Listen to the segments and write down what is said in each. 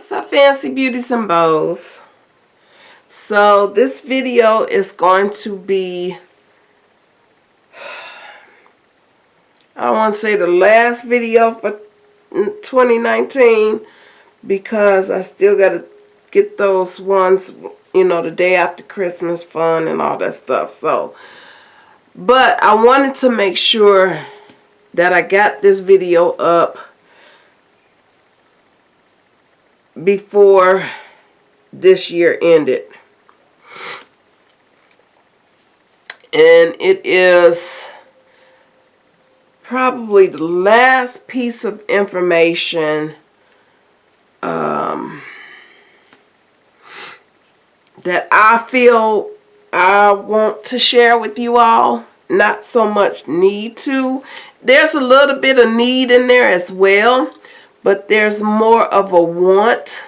What's up fancy beauties and bows? So this video is going to be I want to say the last video for 2019 because I still got to get those ones you know the day after Christmas fun and all that stuff so but I wanted to make sure that I got this video up before this year ended. And it is probably the last piece of information um, that I feel I want to share with you all. Not so much need to. There's a little bit of need in there as well but there's more of a want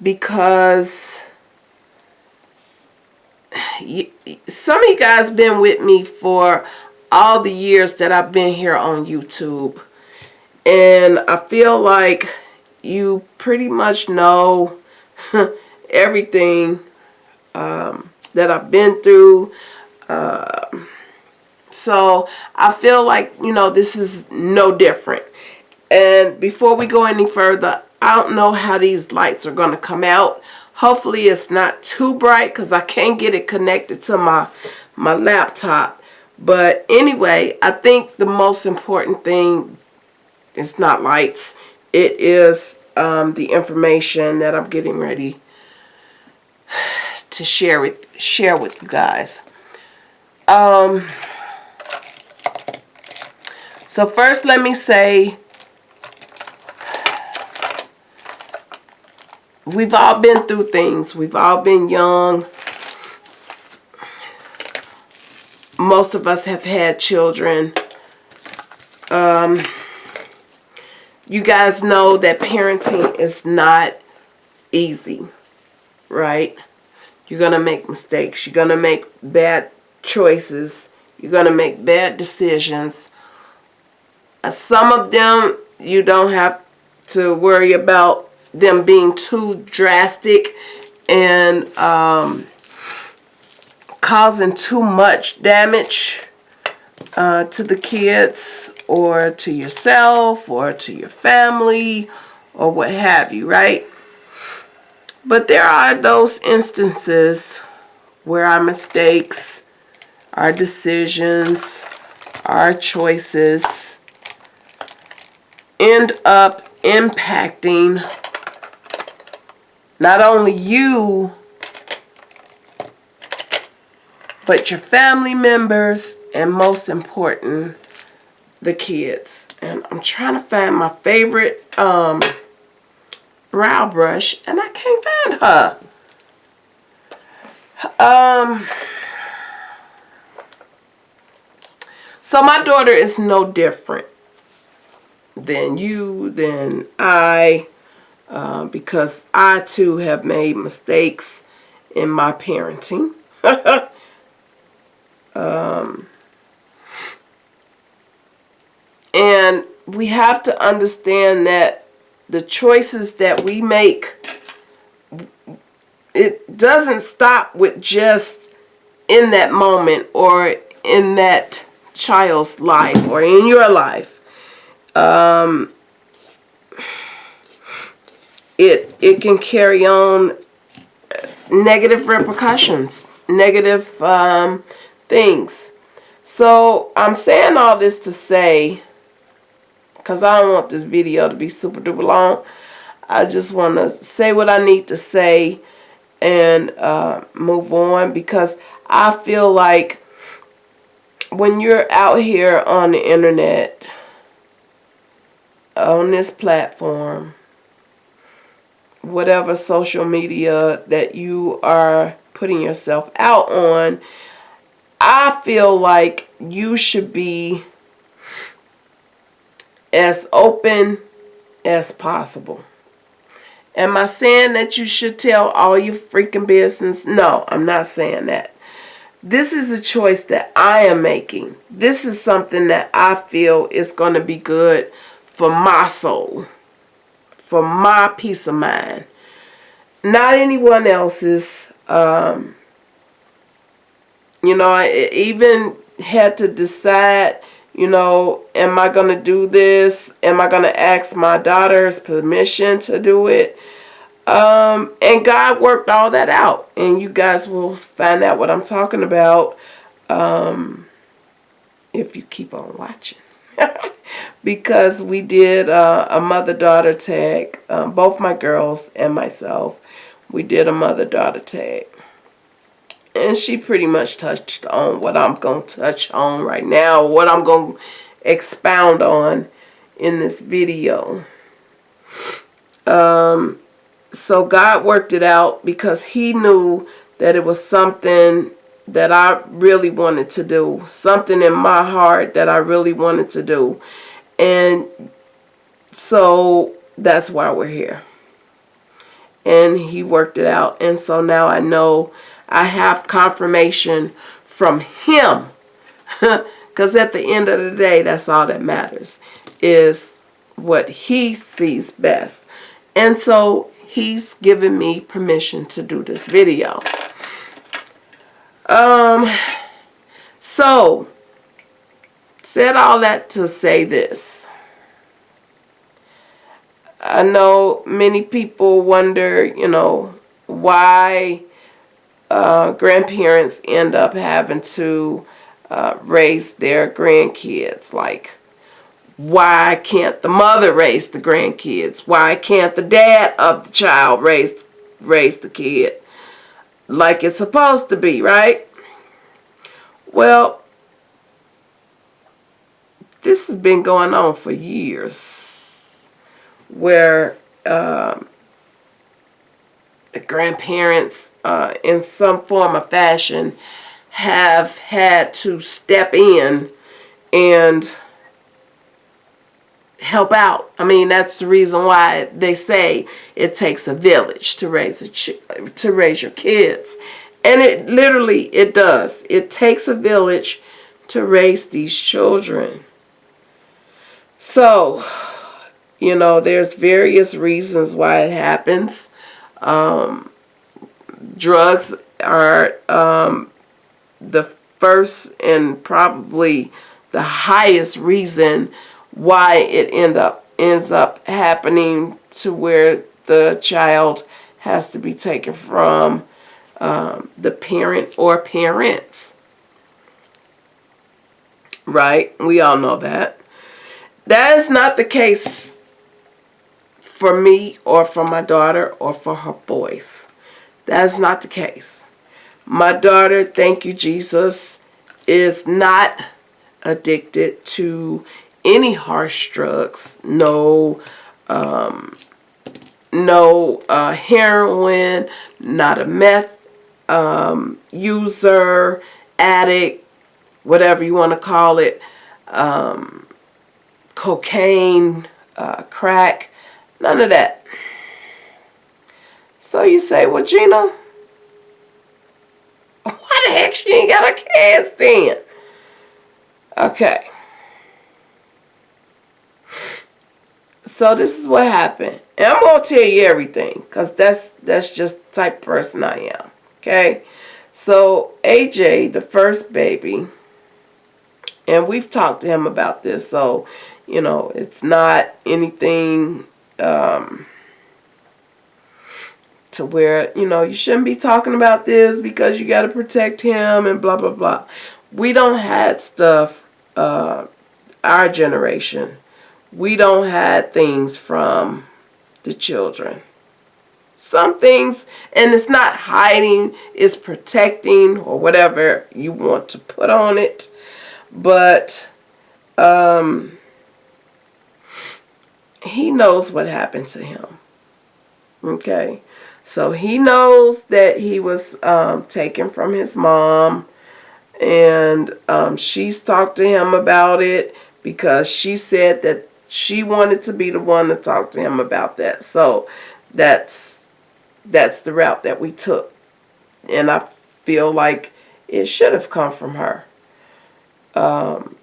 because some of you guys been with me for all the years that I've been here on YouTube. And I feel like you pretty much know everything um, that I've been through. Uh, so I feel like you know this is no different and before we go any further, I don't know how these lights are going to come out. Hopefully it's not too bright because I can't get it connected to my, my laptop. But anyway, I think the most important thing is not lights. It is um, the information that I'm getting ready to share with share with you guys. Um, so first let me say we've all been through things. We've all been young. Most of us have had children. Um, you guys know that parenting is not easy, right? You're going to make mistakes. You're going to make bad choices. You're going to make bad decisions. Some of them you don't have to worry about them being too drastic and um, causing too much damage uh, to the kids or to yourself or to your family or what have you, right? But there are those instances where our mistakes, our decisions, our choices end up impacting not only you, but your family members, and most important, the kids. And I'm trying to find my favorite um, brow brush, and I can't find her. Um, so my daughter is no different than you, than I, uh, because I too have made mistakes in my parenting. um, and we have to understand that the choices that we make, it doesn't stop with just in that moment or in that child's life or in your life. Um, it it can carry on negative repercussions, negative um, things. So I'm saying all this to say, because I don't want this video to be super duper long. I just want to say what I need to say and uh, move on because I feel like when you're out here on the internet, on this platform, whatever social media that you are putting yourself out on, I feel like you should be as open as possible. Am I saying that you should tell all your freaking business? No, I'm not saying that. This is a choice that I am making. This is something that I feel is going to be good for my soul for my peace of mind. Not anyone else's. Um, you know, I even had to decide, you know, am I going to do this? Am I going to ask my daughter's permission to do it? Um, and God worked all that out. And you guys will find out what I'm talking about um, if you keep on watching. because we did uh, a mother-daughter tag, um, both my girls and myself. We did a mother-daughter tag. And she pretty much touched on what I'm going to touch on right now, what I'm going to expound on in this video. Um, so God worked it out because he knew that it was something that I really wanted to do. Something in my heart that I really wanted to do. And so that's why we're here. And he worked it out. And so now I know I have confirmation from him. Because at the end of the day, that's all that matters. Is what he sees best. And so he's given me permission to do this video. Um, so, said all that to say this. I know many people wonder, you know, why uh, grandparents end up having to uh, raise their grandkids. Like, why can't the mother raise the grandkids? Why can't the dad of the child raise raise the kid? like it's supposed to be, right? Well, this has been going on for years where um, the grandparents uh, in some form or fashion have had to step in and help out. I mean, that's the reason why they say it takes a village to raise a to raise your kids. And it literally it does. It takes a village to raise these children. So, you know, there's various reasons why it happens. Um, drugs are um, the first and probably the highest reason why it end up ends up happening to where the child has to be taken from um, the parent or parents. Right? We all know that. That is not the case for me or for my daughter or for her boys. That is not the case. My daughter, thank you, Jesus, is not addicted to any harsh drugs, no um, no uh, heroin, not a meth um, user, addict, whatever you want to call it, um, cocaine, uh, crack, none of that. So you say, well, Gina, why the heck she ain't got a cast in? Okay. So this is what happened. And I'm to tell you everything because that's, that's just type of person I am. Okay. So AJ, the first baby, and we've talked to him about this. So, you know, it's not anything um, to where, you know, you shouldn't be talking about this because you got to protect him and blah, blah, blah. We don't have stuff, uh, our generation we don't hide things from the children. Some things, and it's not hiding, it's protecting or whatever you want to put on it. But um, he knows what happened to him. Okay. So he knows that he was um, taken from his mom. And um, she's talked to him about it because she said that she wanted to be the one to talk to him about that. So that's that's the route that we took. And I feel like it should have come from her. Um,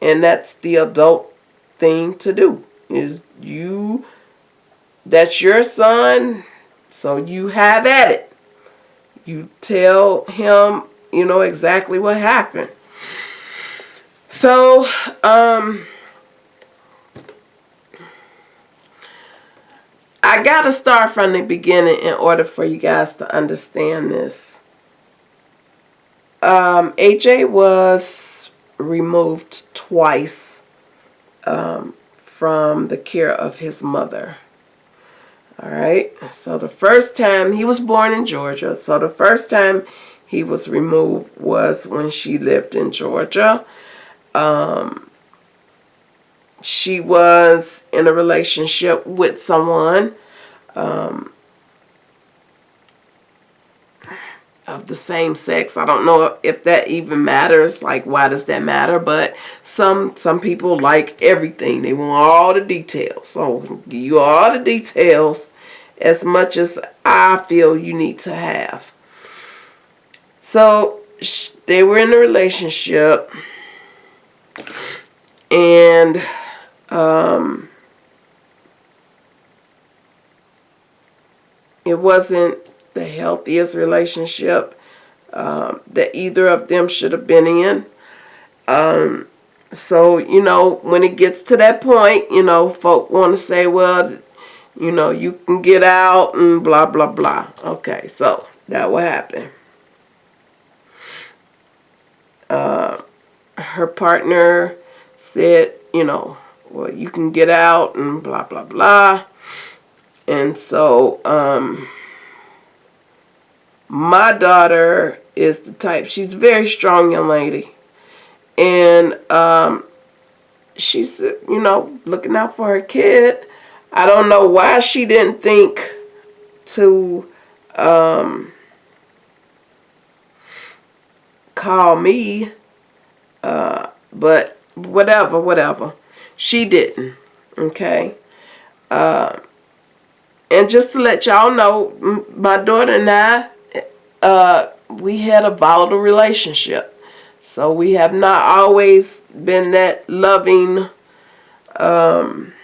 and that's the adult thing to do is you that's your son so you have at it. You tell him you know exactly what happened. So um I gotta start from the beginning in order for you guys to understand this. Um AJ was removed twice um, from the care of his mother. All right. So the first time he was born in Georgia. So the first time he was removed was when she lived in Georgia. Um, she was in a relationship with someone. Um, of the same sex. I don't know if that even matters. Like, why does that matter? But some some people like everything. They want all the details. So, give you all the details as much as I feel you need to have. So, they were in a relationship. And, um, it wasn't the healthiest relationship um, that either of them should have been in. Um, so, you know, when it gets to that point, you know, folk want to say, well, you know, you can get out and blah, blah, blah. Okay, so that what happened. Uh, her partner said, you know, well, you can get out and blah, blah, blah. And so, um, my daughter is the type, she's a very strong young lady. And um, she's, you know, looking out for her kid. I don't know why she didn't think to um, call me. Uh, but whatever, whatever. She didn't. Okay. Uh, and just to let y'all know, my daughter and I, uh, we had a volatile relationship. So we have not always been that loving um,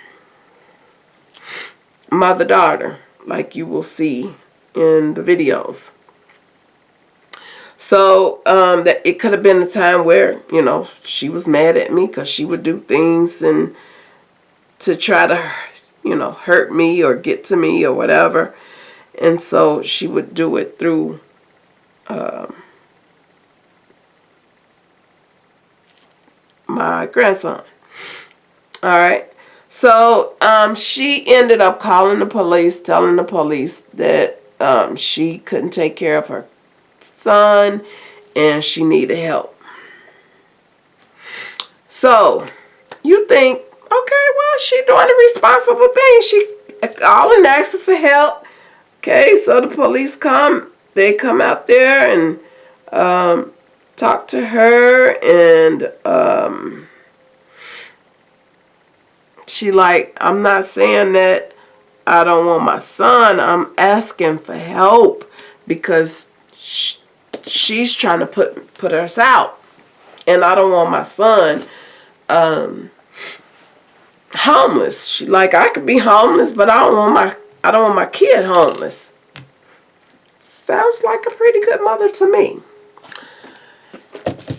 mother-daughter like you will see in the videos. So um, that it could have been a time where, you know, she was mad at me because she would do things and to try to, you know, hurt me or get to me or whatever. And so she would do it through um, my grandson. All right. So um, she ended up calling the police, telling the police that um, she couldn't take care of her son and she needed help. So you think, okay, well, she doing the responsible thing. She calling, asking for help. Okay, so the police come they come out there and um, talk to her and um, she like, I'm not saying that I don't want my son. I'm asking for help because sh she's trying to put put us out. And I don't want my son um, homeless. She like, I could be homeless, but I don't want my I don't want my kid homeless. Sounds like a pretty good mother to me.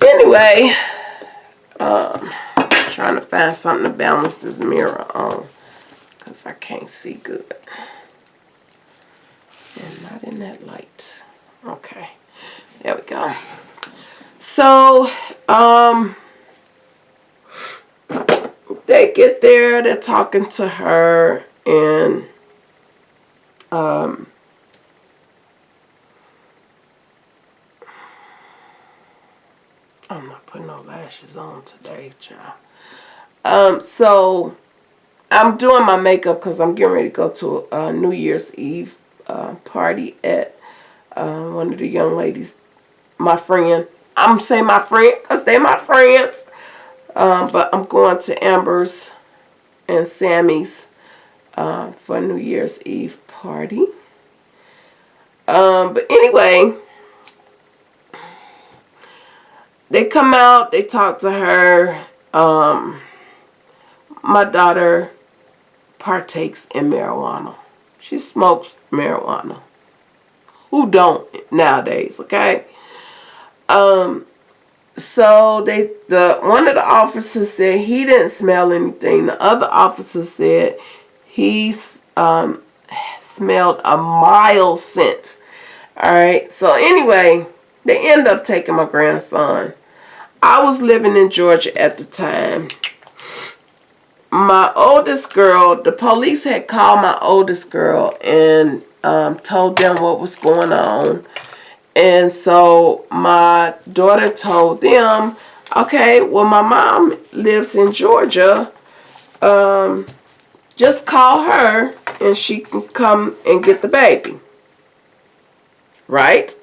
Anyway, um, trying to find something to balance this mirror on because I can't see good. And not in that light. Okay, there we go. So, um, they get there, they're talking to her, and um, I'm not putting no lashes on today, child. Um, so I'm doing my makeup because I'm getting ready to go to a New Year's Eve uh, party at uh, one of the young ladies, my friend. I'm saying my friend because they my friends. Um, but I'm going to Amber's and Sammy's uh, for New Year's Eve party. Um, but anyway, they come out, they talk to her. Um, my daughter partakes in marijuana. She smokes marijuana. Who don't nowadays, okay? Um, so they the one of the officers said he didn't smell anything. The other officer said he um, smelled a mild scent. All right. So anyway, they end up taking my grandson. I was living in Georgia at the time. My oldest girl, the police had called my oldest girl and um, told them what was going on. And so my daughter told them, okay, well, my mom lives in Georgia. Um, just call her and she can come and get the baby. Right?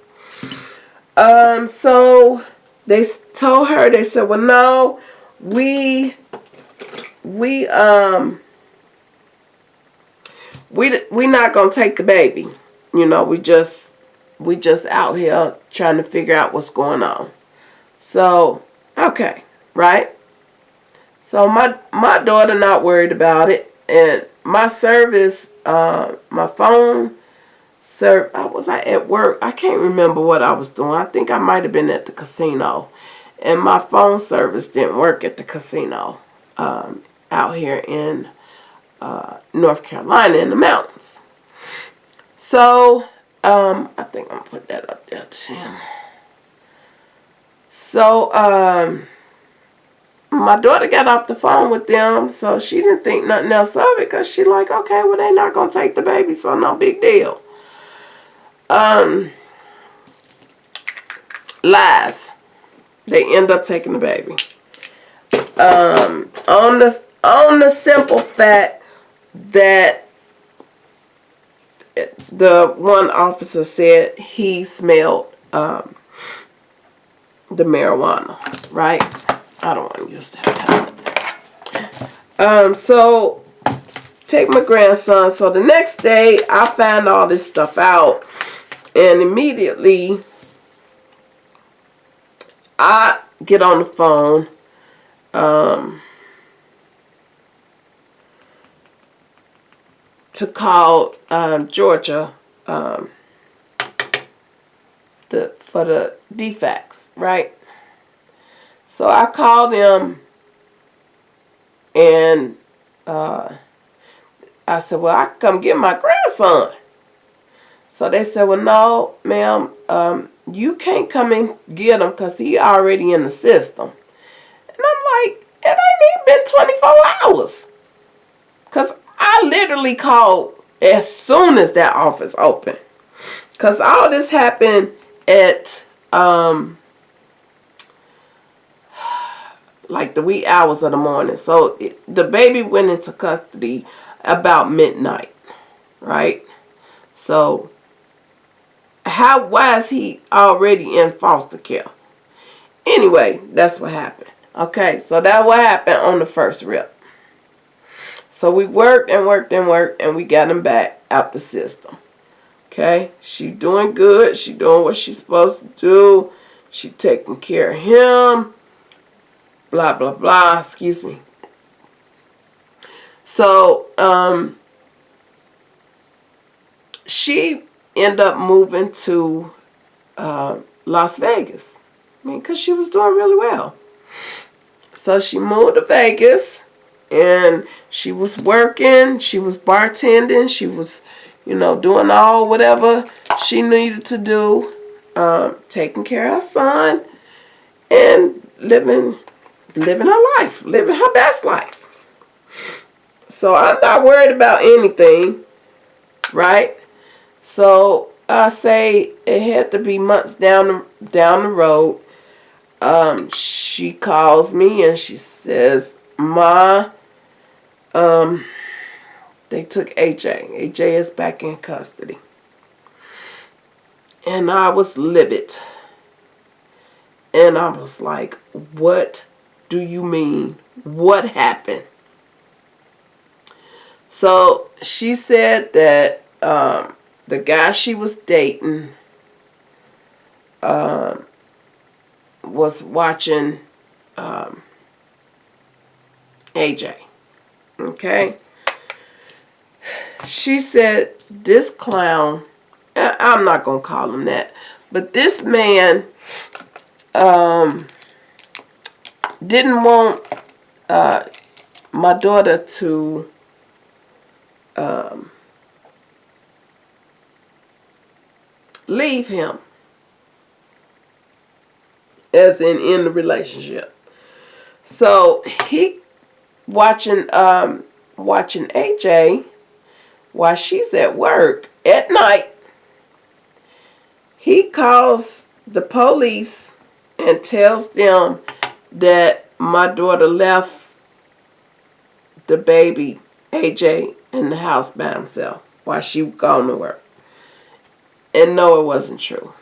Um, so they told her, they said, well, no, we, we, um, we, we not going to take the baby. You know, we just, we just out here trying to figure out what's going on. So, okay, right? So my, my daughter not worried about it. And my service, uh, my phone serve. I was I at work. I can't remember what I was doing. I think I might have been at the casino, and my phone service didn't work at the casino um, out here in uh, North Carolina in the mountains. So um, I think I'm gonna put that up there too. So um my daughter got off the phone with them, so she didn't think nothing else of it because she like, okay, well, they're not going to take the baby, so no big deal. Um, lies. They end up taking the baby. Um, on the on the simple fact that the one officer said he smelled um, the marijuana, right? I don't want to use that palette. Um, so take my grandson. So the next day I found all this stuff out and immediately I get on the phone. Um, to call um, Georgia um, the for the DFACS, right? So I called them and uh, I said, well, I come get my grandson. So they said, well, no, ma'am, um, you can't come and get him because he already in the system. And I'm like, it ain't even been 24 hours. Because I literally called as soon as that office opened. Because all this happened at um, like the wee hours of the morning. So it, the baby went into custody about midnight, right? So how is he already in foster care? Anyway, that's what happened. Okay, so that what happened on the first rip. So we worked and worked and worked and we got him back out the system. Okay, she doing good. She doing what she's supposed to do. She taking care of him blah, blah, blah, excuse me. So, um, she ended up moving to uh, Las Vegas. I mean, because she was doing really well. So she moved to Vegas and she was working, she was bartending, she was, you know, doing all whatever she needed to do, um, taking care of her son and living living her life, living her best life. So I'm not worried about anything, right? So I say it had to be months down the, down the road. Um, she calls me and she says, Ma, um, they took AJ. AJ is back in custody. And I was livid. And I was like, what do you mean? What happened? So she said that um, the guy she was dating um, was watching um, AJ. Okay? she said this clown, I'm not going to call him that, but this man um, didn't want uh, my daughter to um, leave him as in in the relationship. So he watching um watching AJ while she's at work at night. He calls the police and tells them that my daughter left the baby AJ in the house by himself while she gone to work. And no, it wasn't true.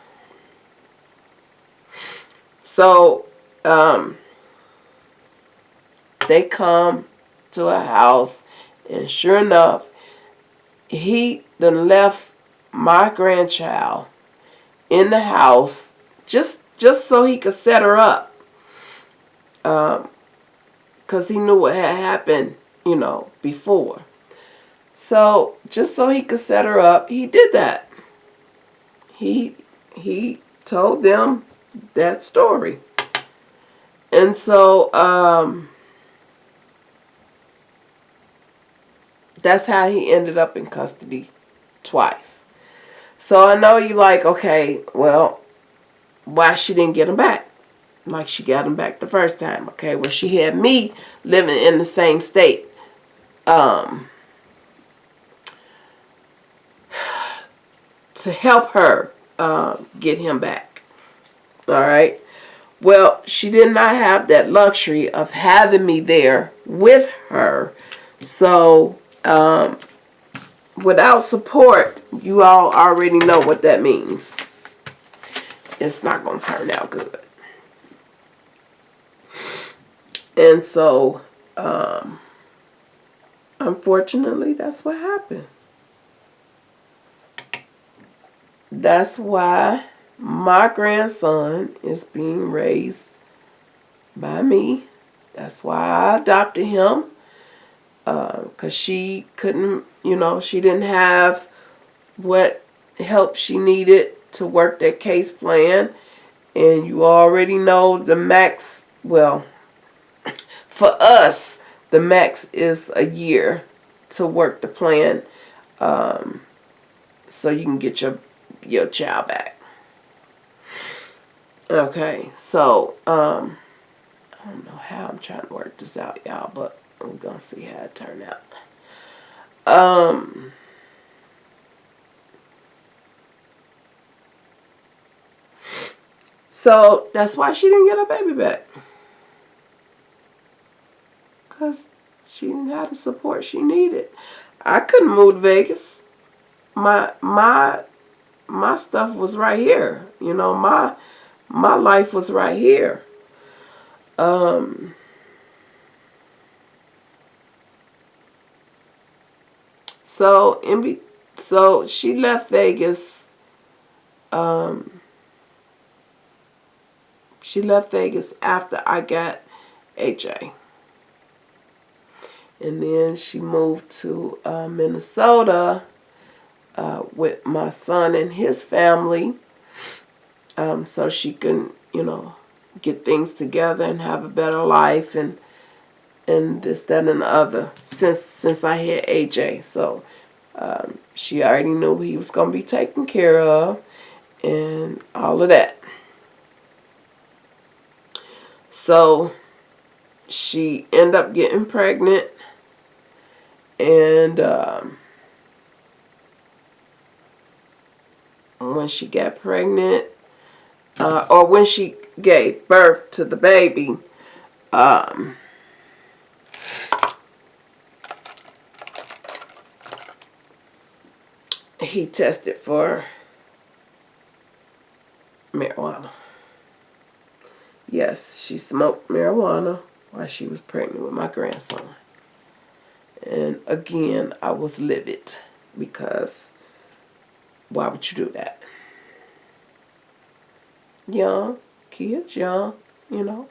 So, um, they come to a house, and sure enough, he then left my grandchild in the house just just so he could set her up. Um, cause he knew what had happened, you know, before. So just so he could set her up, he did that. He he told them that story. And so um, that's how he ended up in custody twice. So I know you like, okay, well, why she didn't get him back? Like she got him back the first time. Okay, well, she had me living in the same state. Um, to help her uh, get him back. All right. Well, she did not have that luxury of having me there with her. So, um, without support, you all already know what that means. It's not going to turn out good. And so, um, unfortunately, that's what happened. That's why my grandson is being raised by me. That's why I adopted him. Because uh, she couldn't, you know, she didn't have what help she needed to work that case plan. And you already know the max, well, for us, the max is a year to work the plan um, so you can get your, your child back. Okay, so, um, I don't know how I'm trying to work this out, y'all, but I'm going to see how it turned out. Um, so, that's why she didn't get her baby back. Because she didn't have the support she needed. I couldn't move to Vegas. My, my, my stuff was right here. You know, my my life was right here. Um, so in so she left Vegas. Um, she left Vegas after I got AJ. And then she moved to uh, Minnesota uh, with my son and his family um, so she can, you know, get things together and have a better life and and this, that, and the other since since I had AJ. So um, she already knew he was going to be taken care of and all of that. So she ended up getting pregnant and um, when she got pregnant uh, or when she gave birth to the baby, um, he tested for marijuana. Yes, she smoked marijuana while she was pregnant with my grandson. And again, I was livid because why would you do that? young, kids young, you know.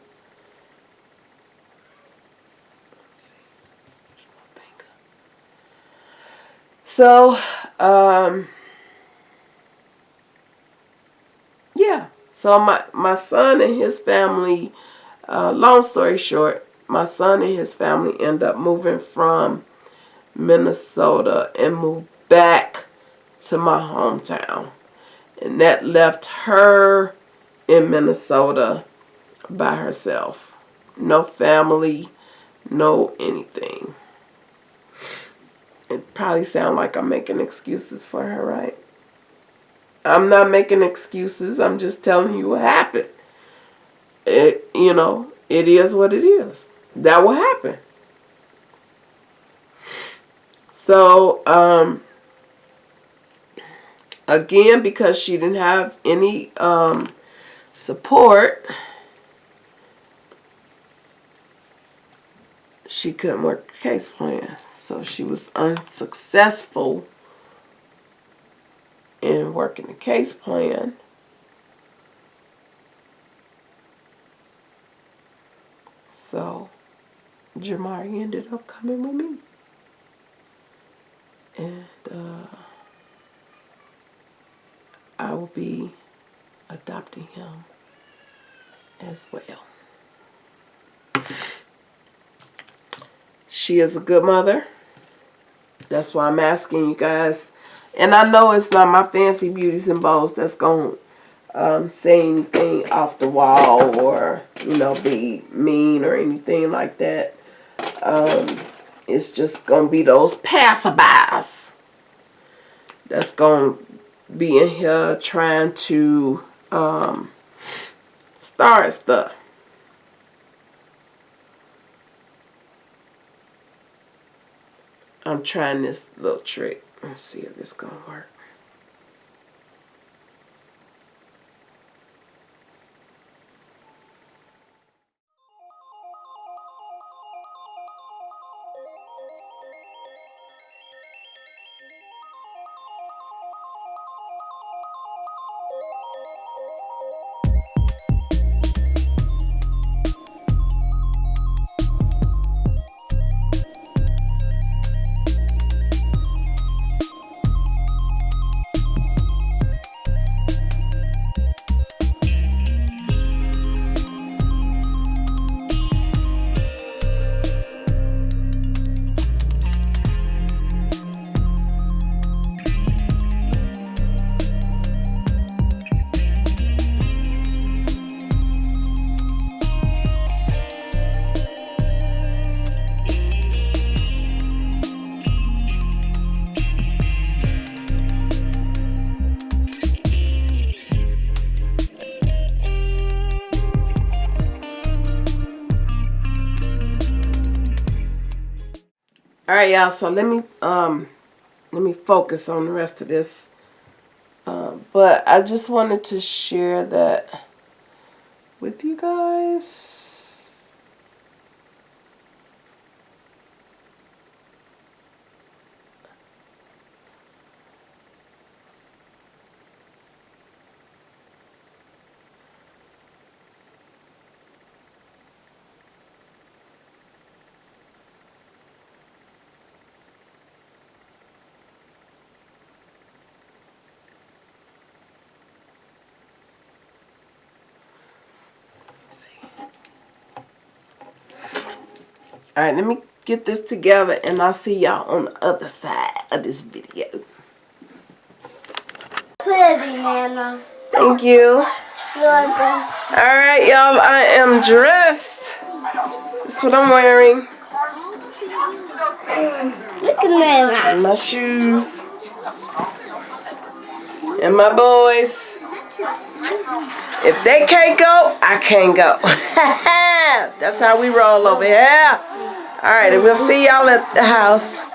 So, um, yeah. So my, my son and his family, uh, long story short, my son and his family end up moving from Minnesota and move back to my hometown. And that left her in Minnesota by herself. No family, no anything. It probably sounds like I'm making excuses for her, right? I'm not making excuses. I'm just telling you what happened. It, you know, it is what it is. That will happen. So, um, again, because she didn't have any um, support, she couldn't work a case plan. So she was unsuccessful in working the case plan. So Jamari ended up coming with me. And uh, I will be adopting him as well. She is a good mother. That's why I'm asking you guys. And I know it's not my fancy beauties and bows that's going to um, say anything off the wall or, you know, be mean or anything like that. Um, it's just going to be those passerbys that's going to be in here trying to um, start stuff. I'm trying this little trick. Let's see if it's going to work. Right, y'all. So let me um let me focus on the rest of this. Uh, but I just wanted to share that with you guys. All right, let me get this together and I'll see y'all on the other side of this video. Thank you. All right, y'all, I am dressed. That's what I'm wearing. Look at. And my shoes. And my boys. If they can't go, I can't go. That's how we roll over here. All right, and we'll see y'all at the house.